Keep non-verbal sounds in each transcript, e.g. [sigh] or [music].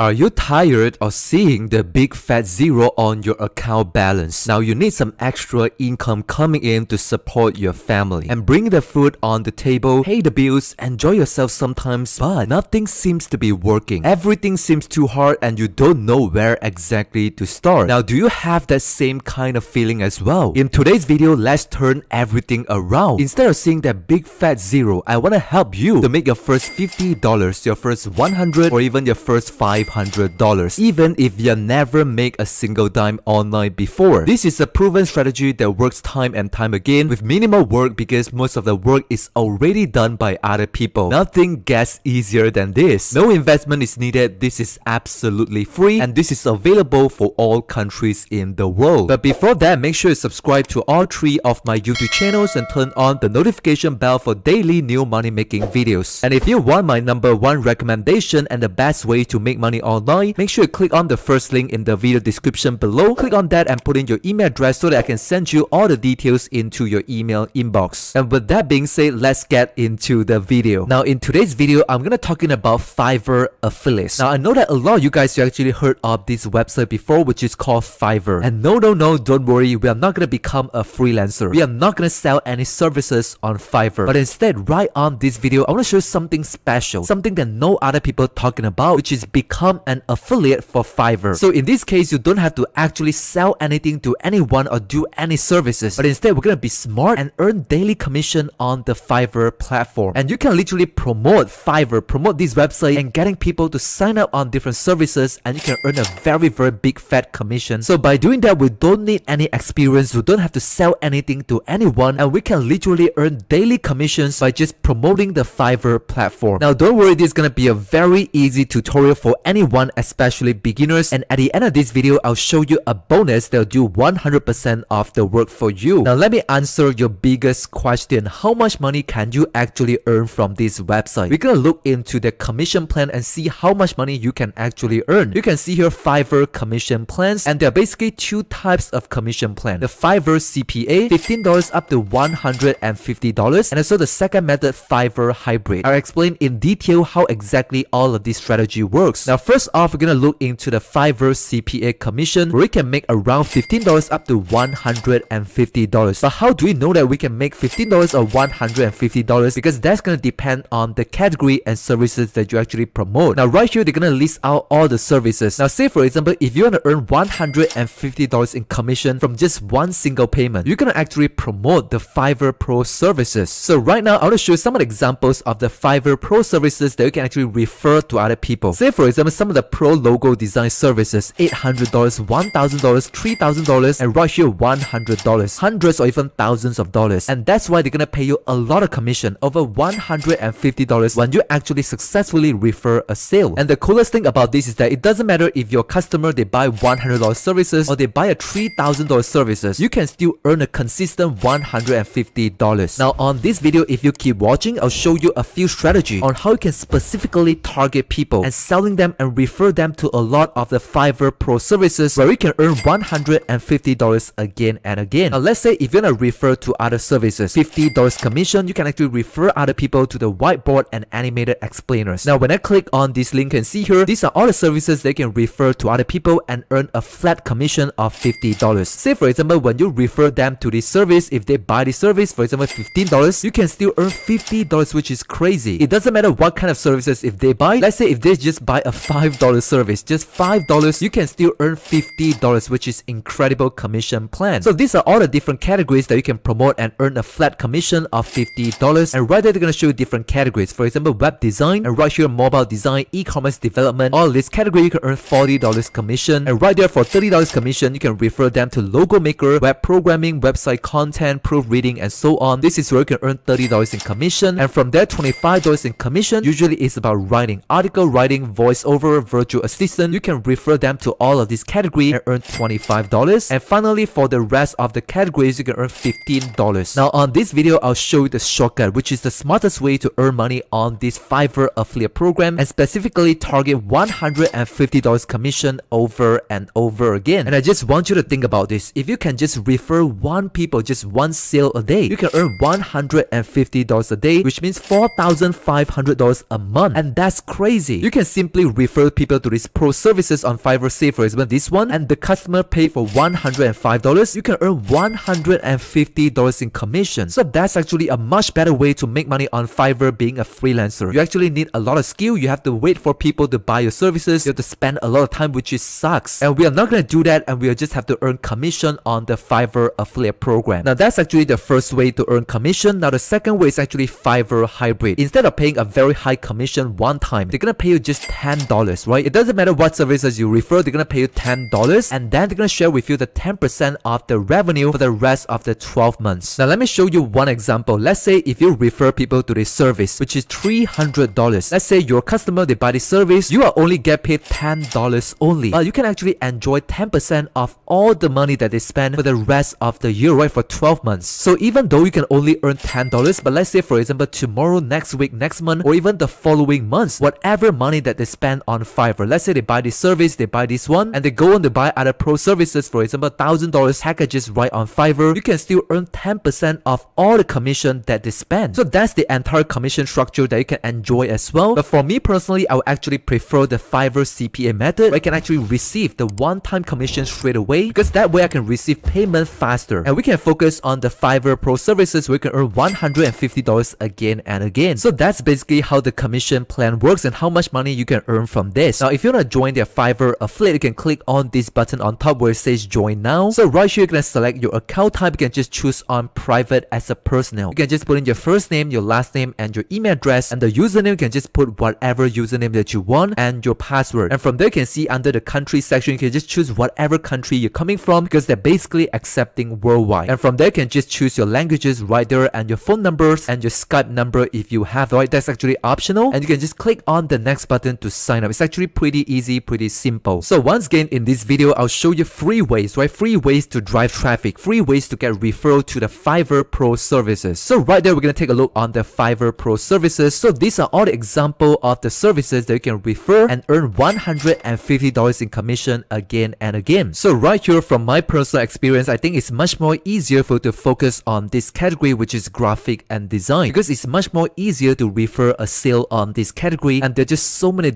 Are you tired of seeing the big fat zero on your account balance? Now you need some extra income coming in to support your family and bring the food on the table, pay the bills, enjoy yourself sometimes, but nothing seems to be working. Everything seems too hard and you don't know where exactly to start. Now do you have that same kind of feeling as well? In today's video, let's turn everything around. Instead of seeing that big fat zero, I want to help you to make your first $50, your first 100 or even your first 5 $500 even if you never make a single dime online before. This is a proven strategy that works time and time again with minimal work because most of the work is already done by other people. Nothing gets easier than this. No investment is needed. This is absolutely free and this is available for all countries in the world. But before that, make sure you subscribe to all three of my YouTube channels and turn on the notification bell for daily new money making videos. And if you want my number one recommendation and the best way to make money online, make sure you click on the first link in the video description below. Click on that and put in your email address so that I can send you all the details into your email inbox. And with that being said, let's get into the video. Now in today's video, I'm gonna talking about Fiverr affiliates. Now I know that a lot of you guys you actually heard of this website before, which is called Fiverr. And no, no, no, don't worry, we are not gonna become a freelancer. We are not gonna sell any services on Fiverr. But instead, right on this video, I wanna show you something special, something that no other people talking about, which is become become an affiliate for Fiverr. So in this case, you don't have to actually sell anything to anyone or do any services, but instead we're gonna be smart and earn daily commission on the Fiverr platform. And you can literally promote Fiverr, promote this website and getting people to sign up on different services and you can earn a very very big fat commission. So by doing that, we don't need any experience, we don't have to sell anything to anyone and we can literally earn daily commissions by just promoting the Fiverr platform. Now don't worry, this is gonna be a very easy tutorial for anyone, especially beginners. And at the end of this video, I'll show you a bonus that'll do 100% of the work for you. Now let me answer your biggest question. How much money can you actually earn from this website? We're gonna look into the commission plan and see how much money you can actually earn. You can see here Fiverr commission plans and there are basically two types of commission plan. The Fiverr CPA, $15 up to $150 and also the second method Fiverr hybrid. I'll explain in detail how exactly all of this strategy works. Now First off, we're gonna look into the Fiverr CPA commission where we can make around $15 up to $150. But how do we know that we can make $15 or $150? Because that's gonna depend on the category and services that you actually promote. Now right here, they're gonna list out all the services. Now say for example, if you wanna earn $150 in commission from just one single payment, you're gonna actually promote the Fiverr Pro services. So right now, I wanna show you some of the examples of the Fiverr Pro services that you can actually refer to other people. Say for example, some of the pro logo design services $800, $1,000, $3,000 and right here $100, hundreds or even thousands of dollars. And that's why they're gonna pay you a lot of commission, over $150 when you actually successfully refer a sale. And the coolest thing about this is that it doesn't matter if your customer they buy $100 services or they buy a $3,000 services, you can still earn a consistent $150. Now on this video, if you keep watching, I'll show you a few strategy on how you can specifically target people and selling them and refer them to a lot of the Fiverr Pro services where you can earn $150 again and again. Now let's say if you're gonna refer to other services, $50 commission, you can actually refer other people to the whiteboard and animated explainers. Now when I click on this link and see here, these are all the services they can refer to other people and earn a flat commission of $50. Say for example, when you refer them to this service, if they buy the service, for example $15, you can still earn $50 which is crazy. It doesn't matter what kind of services if they buy. Let's say if they just buy a $5 service, just $5, you can still earn $50, which is incredible commission plan. So these are all the different categories that you can promote and earn a flat commission of $50. And right there, they're going to show you different categories. For example, web design, and right here, mobile design, e-commerce development. All this category, you can earn $40 commission. And right there, for $30 commission, you can refer them to logo maker, web programming, website content, proofreading, and so on. This is where you can earn $30 in commission. And from there, $25 in commission usually is about writing, article writing, voiceover, over virtual assistant, you can refer them to all of these categories and earn $25. And finally, for the rest of the categories, you can earn $15. Now on this video, I'll show you the shortcut, which is the smartest way to earn money on this Fiverr affiliate program and specifically target $150 commission over and over again. And I just want you to think about this. If you can just refer one people, just one sale a day, you can earn $150 a day, which means $4,500 a month. And that's crazy. You can simply refer refer people to these pro services on Fiverr, say for example this one, and the customer pay for $105, you can earn $150 in commission. So that's actually a much better way to make money on Fiverr being a freelancer. You actually need a lot of skill, you have to wait for people to buy your services, you have to spend a lot of time which is sucks. And we are not going to do that and we'll just have to earn commission on the Fiverr affiliate program. Now that's actually the first way to earn commission. Now the second way is actually Fiverr hybrid. Instead of paying a very high commission one time, they're gonna pay you just $10, right? It doesn't matter what services you refer, they're gonna pay you $10 and then they're gonna share with you the 10% of the revenue for the rest of the 12 months. Now let me show you one example. Let's say if you refer people to this service, which is $300. Let's say your customer, they buy this service, you are only get paid $10 only. But you can actually enjoy 10% of all the money that they spend for the rest of the year, right? For 12 months. So even though you can only earn $10, but let's say for example tomorrow, next week, next month, or even the following months, whatever money that they spend on Fiverr, let's say they buy this service, they buy this one, and they go on to buy other pro services, for example, $1,000 packages right on Fiverr, you can still earn 10% of all the commission that they spend. So that's the entire commission structure that you can enjoy as well. But for me personally, I would actually prefer the Fiverr CPA method where I can actually receive the one-time commission straight away because that way I can receive payment faster and we can focus on the Fiverr Pro services where we can earn $150 again and again. So that's basically how the commission plan works and how much money you can earn from this. Now if you want to join their Fiverr affiliate, you can click on this button on top where it says join now. So right here you can select your account type, you can just choose on private as a personal. You can just put in your first name, your last name and your email address and the username you can just put whatever username that you want and your password. And from there you can see under the country section you can just choose whatever country you're coming from because they're basically accepting worldwide. And from there you can just choose your languages right there and your phone numbers and your Skype number if you have right that's actually optional and you can just click on the next button to sign It's actually pretty easy, pretty simple. So once again in this video I'll show you three ways, right? Three ways to drive traffic, three ways to get referral to the Fiverr Pro services. So right there we're gonna take a look on the Fiverr Pro services. So these are all the example of the services that you can refer and earn $150 in commission again and again. So right here from my personal experience, I think it's much more easier for you to focus on this category which is graphic and design because it's much more easier to refer a sale on this category and there's just so many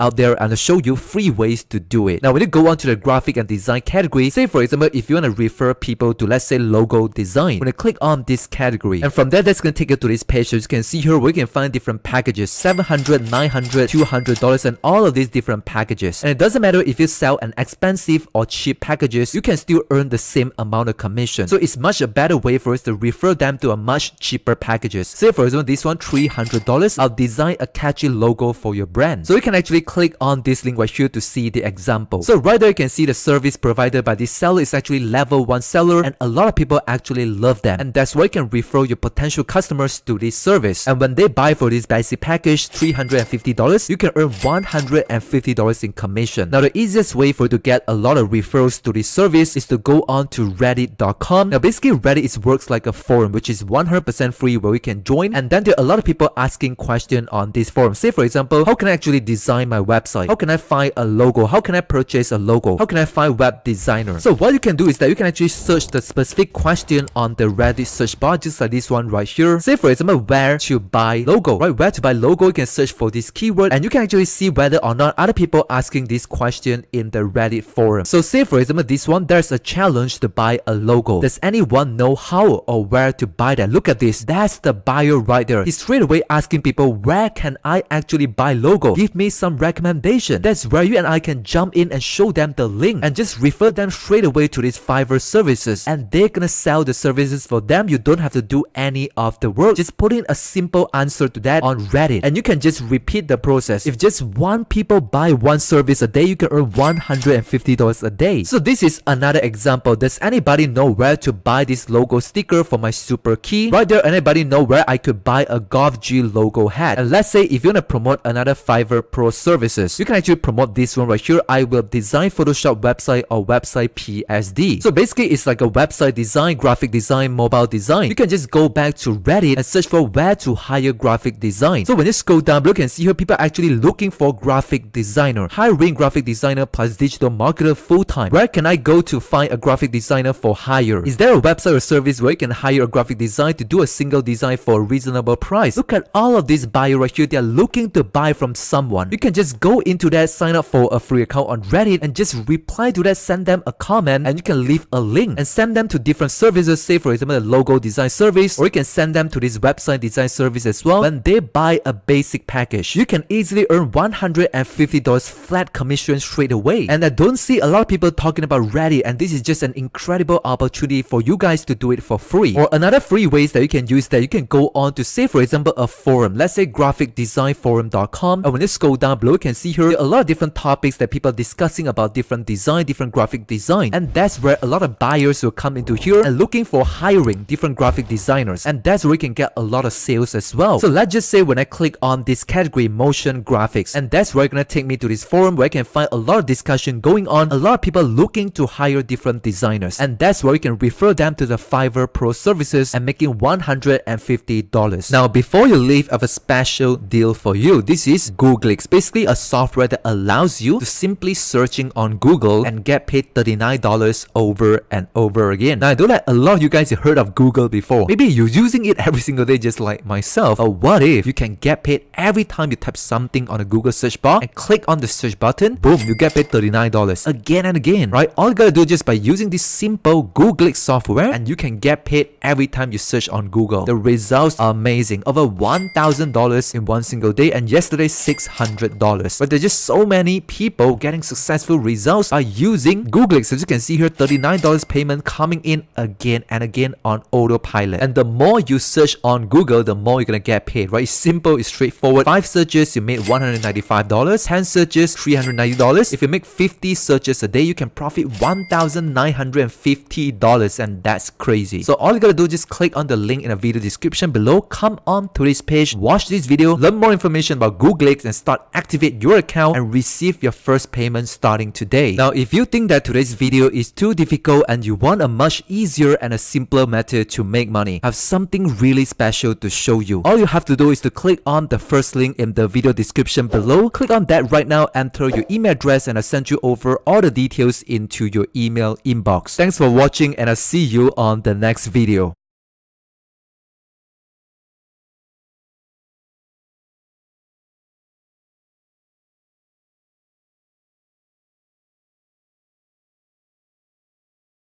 out there and I'll show you three ways to do it. Now when you go on to the graphic and design category, say for example if you want to refer people to let's say logo design, when you click on this category and from there that's going to take you to this page. So you can see here we can find different packages 700 900 200 dollars and all of these different packages. And it doesn't matter if you sell an expensive or cheap packages you can still earn the same amount of commission. So it's much a better way for us to refer them to a much cheaper packages. Say for example this one 300 dollars i'll design a catchy logo for your brand. So you can actually click on this link right here to see the example. So right there you can see the service provided by this seller is actually level one seller and a lot of people actually love them. And that's why you can refer your potential customers to this service. And when they buy for this basic package $350 you can earn $150 in commission. Now the easiest way for you to get a lot of referrals to this service is to go on to reddit.com now basically reddit is works like a forum which is 100% free where you can join. And then there are a lot of people asking questions on this forum. Say for example how can i actually design my website? How can i find a logo? How can i purchase a logo? How can i find web designer? So what you can do is that you can actually search the specific question on the reddit search bar just like this one right here. Say for example where to buy logo right? Where to buy logo you can search for this keyword and you can actually see whether or not other people asking this question in the reddit forum. So say for example this one there's a challenge to buy a logo. Does anyone know how or where to buy that? Look at this. That's the buyer right there. He's straight away asking people where can i actually buy logo? Give me some recommendation. That's where you and i can jump in and show them the link and just refer them straight away to these fiverr services. And they're gonna sell the services for them. You don't have to do any of the work. Just put in a simple answer to that on reddit. And you can just repeat the process. If just one people buy one service a day you can earn $150 a day. So this is another example. Does anybody know where to buy this logo sticker for my super key? Right there anybody know where i could buy a golf g logo hat? And let's say if you want to promote another fiverr pro services. You can actually promote this one right here. I will design photoshop website or website psd so basically it's like a website design graphic design mobile design. You can just go back to reddit and search for where to hire graphic design. So when you scroll down you can see here people are actually looking for graphic designer. Hiring graphic designer plus digital marketer full-time. Where can i go to find a graphic designer for hire? Is there a website or service where you can hire a graphic designer to do a single design for a reasonable price? Look at all of these buyers right here. They are looking to buy from someone. You can just go into that, sign up for a free account on Reddit and just reply to that, send them a comment and you can leave a link and send them to different services, say for example the logo design service or you can send them to this website design service as well. When they buy a basic package, you can easily earn $150 flat commission straight away. And I don't see a lot of people talking about Reddit and this is just an incredible opportunity for you guys to do it for free. Or another free ways that you can use that you can go on to say for example a forum, let's say graphicdesignforum.com and when you scroll down below you can see here a lot of different topics that people are discussing about different design, different graphic design and that's where a lot of buyers will come into here and looking for hiring different graphic designers and that's where you can get a lot of sales as well. So let's just say when I click on this category motion graphics and that's where it's gonna take me to this forum where I can find a lot of discussion going on, a lot of people looking to hire different designers and that's where you can refer them to the Fiverr Pro services and making $150. Now before you leave I have a special deal for you. This is Googlix, basically a software that allows you to simply searching on Google and get paid $39 over and over again. Now I know that a lot of you guys have heard of Google before. Maybe you're using it [laughs] every single day just like myself. But what if you can get paid every time you type something on a Google search bar and click on the search button, boom, you get paid $39 again and again, right? All you gotta do just by using this simple Googlix software and you can get paid every time you search on Google. The results are amazing. Over $1,000 in one single day and yesterday $600. But there's just so many people getting successful results by using Google. Googlix. As you can see here, $39 payment coming in again and again on autopilot. And the more you search on Google, the more you're gonna get paid, right? It's simple, it's straightforward. Five searches, you made $195. 10 searches, $390. If you make 50 searches a day, you can profit $1,950 and that's crazy. So all you gotta do, is just click on the link in the video description below, come on to this page, watch this video, learn more information about Googlix and start activate your account and receive your first payment starting today. Now, if you think that today's video is too difficult and you want a much easier and a simpler method to make money, I have something really special to show you. All you have to do is to click on the first link in the video description below. Click on that right now, enter your email address and I'll send you over all the details into your email inbox. Thanks for watching and I'll see you on the next video.